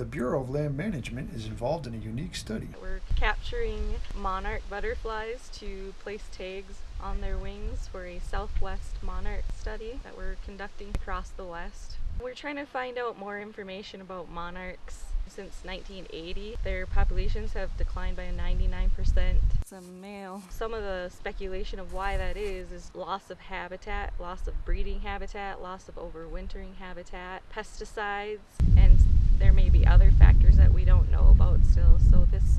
the Bureau of Land Management is involved in a unique study. We're capturing monarch butterflies to place tags on their wings for a southwest monarch study that we're conducting across the west. We're trying to find out more information about monarchs since 1980. Their populations have declined by 99%. It's a male. Some of the speculation of why that is is loss of habitat, loss of breeding habitat, loss of overwintering habitat, pesticides, and there may be other factors that we don't know about still. So this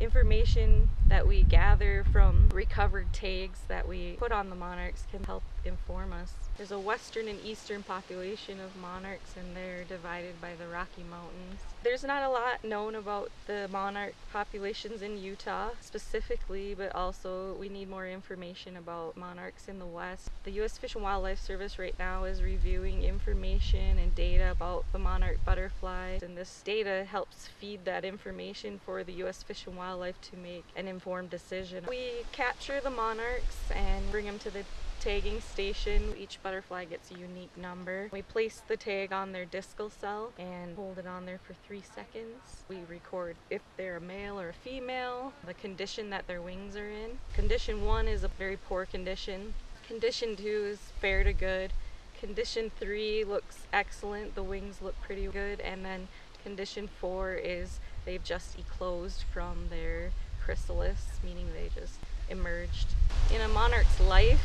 information that we gather from recovered tags that we put on the monarchs can help inform us. There's a western and eastern population of monarchs and they're divided by the Rocky Mountains. There's not a lot known about the monarch populations in Utah specifically, but also we need more information about monarchs in the west. The U.S. Fish and Wildlife Service right now is reviewing information and data about the monarch butterfly, and this data helps feed that information for the U.S. Fish and Wildlife to make an informed decision. We capture the monarchs and bring them to the tagging station. Each butterfly gets a unique number. We place the tag on their discal cell and hold it on there for three seconds. We record if they're a male or a female, the condition that their wings are in. Condition one is a very poor condition. Condition two is fair to good. Condition three looks excellent. The wings look pretty good. And then condition four is they've just eclosed from their chrysalis, meaning they just emerged. In a monarch's life,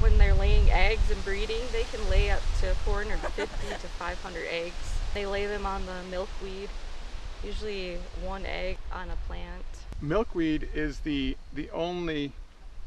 when they're laying eggs and breeding, they can lay up to 450 to 500 eggs. They lay them on the milkweed, usually one egg on a plant. Milkweed is the, the only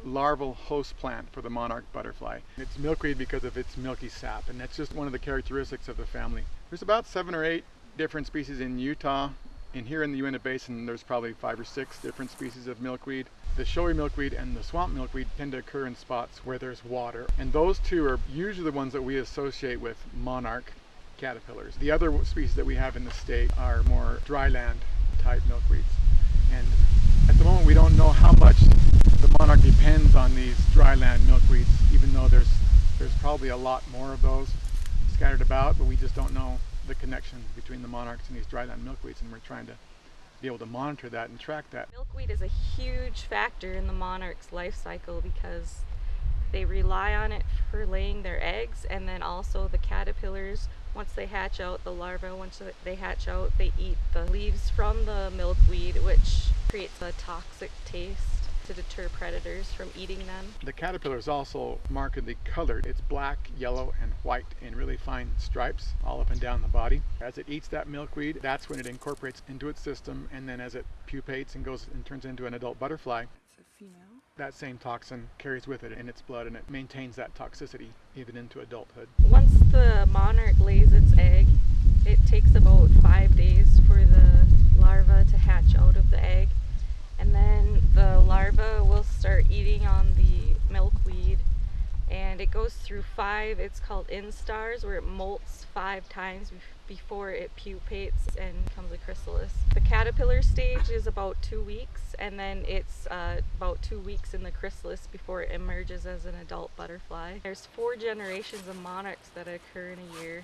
larval host plant for the monarch butterfly. It's milkweed because of its milky sap, and that's just one of the characteristics of the family. There's about seven or eight different species in Utah. And here in the Uinta Basin, there's probably five or six different species of milkweed. The showy milkweed and the swamp milkweed tend to occur in spots where there's water. And those two are usually the ones that we associate with monarch caterpillars. The other species that we have in the state are more dryland type milkweeds. And at the moment we don't know how much the monarch depends on these dryland milkweeds, even though there's, there's probably a lot more of those scattered about, but we just don't know the connection between the monarchs and these dryland milkweeds and we're trying to be able to monitor that and track that. Milkweed is a huge factor in the monarch's life cycle because they rely on it for laying their eggs and then also the caterpillars once they hatch out the larvae once they hatch out they eat the leaves from the milkweed which creates a toxic taste to deter predators from eating them. The caterpillar is also markedly colored. It's black, yellow, and white in really fine stripes all up and down the body. As it eats that milkweed, that's when it incorporates into its system, and then as it pupates and goes and turns into an adult butterfly, that same toxin carries with it in its blood and it maintains that toxicity even into adulthood. Once the monarch lays its egg, it takes about five days for the larva to hatch out of the egg and then the larva will start eating on the milkweed and it goes through five it's called instars where it molts five times before it pupates and becomes a chrysalis. The caterpillar stage is about two weeks and then it's uh, about two weeks in the chrysalis before it emerges as an adult butterfly. There's four generations of monarchs that occur in a year.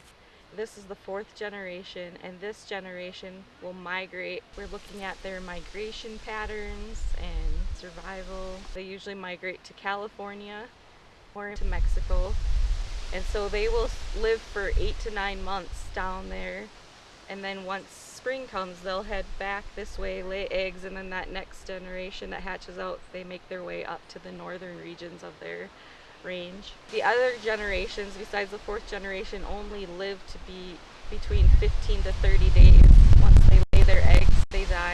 This is the fourth generation and this generation will migrate. We're looking at their migration patterns and survival. They usually migrate to California or to Mexico. And so they will live for eight to nine months down there. And then once spring comes, they'll head back this way, lay eggs, and then that next generation that hatches out, they make their way up to the northern regions of their range. The other generations, besides the fourth generation, only live to be between 15 to 30 days. Once they lay their eggs, they die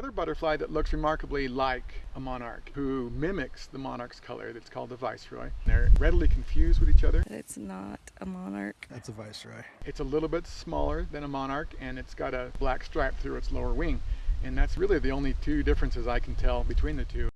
another butterfly that looks remarkably like a monarch who mimics the monarch's color that's called the viceroy. They're readily confused with each other. It's not a monarch. That's a viceroy. It's a little bit smaller than a monarch and it's got a black stripe through its lower wing. And that's really the only two differences I can tell between the two.